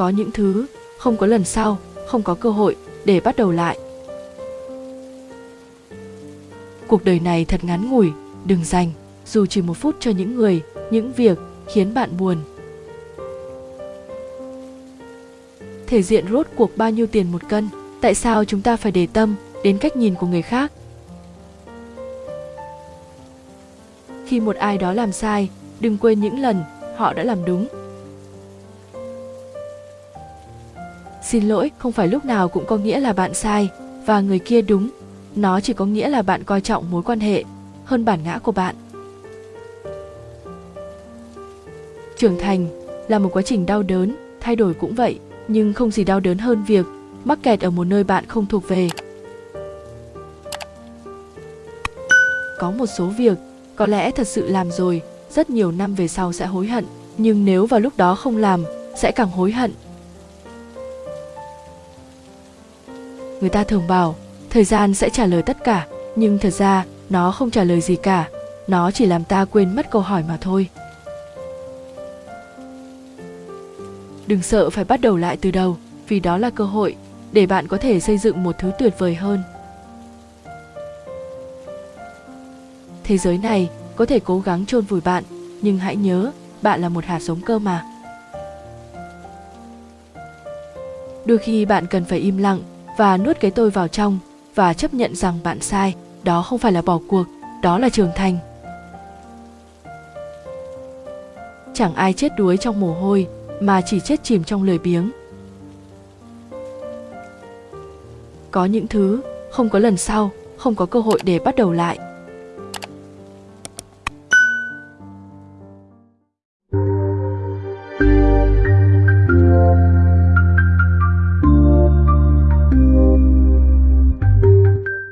có những thứ không có lần sau, không có cơ hội để bắt đầu lại. Cuộc đời này thật ngắn ngủi, đừng dành dù chỉ một phút cho những người, những việc khiến bạn buồn. Thể diện rốt cuộc bao nhiêu tiền một cân, tại sao chúng ta phải để tâm đến cách nhìn của người khác? Khi một ai đó làm sai, đừng quên những lần họ đã làm đúng. Xin lỗi, không phải lúc nào cũng có nghĩa là bạn sai, và người kia đúng. Nó chỉ có nghĩa là bạn coi trọng mối quan hệ hơn bản ngã của bạn. Trưởng thành là một quá trình đau đớn, thay đổi cũng vậy, nhưng không gì đau đớn hơn việc mắc kẹt ở một nơi bạn không thuộc về. Có một số việc có lẽ thật sự làm rồi, rất nhiều năm về sau sẽ hối hận, nhưng nếu vào lúc đó không làm, sẽ càng hối hận. Người ta thường bảo, thời gian sẽ trả lời tất cả, nhưng thật ra, nó không trả lời gì cả. Nó chỉ làm ta quên mất câu hỏi mà thôi. Đừng sợ phải bắt đầu lại từ đầu, vì đó là cơ hội để bạn có thể xây dựng một thứ tuyệt vời hơn. Thế giới này có thể cố gắng chôn vùi bạn, nhưng hãy nhớ, bạn là một hạt giống cơ mà. Đôi khi bạn cần phải im lặng và nuốt cái tôi vào trong và chấp nhận rằng bạn sai, đó không phải là bỏ cuộc, đó là trưởng thành. Chẳng ai chết đuối trong mồ hôi, mà chỉ chết chìm trong lười biếng. Có những thứ không có lần sau, không có cơ hội để bắt đầu lại.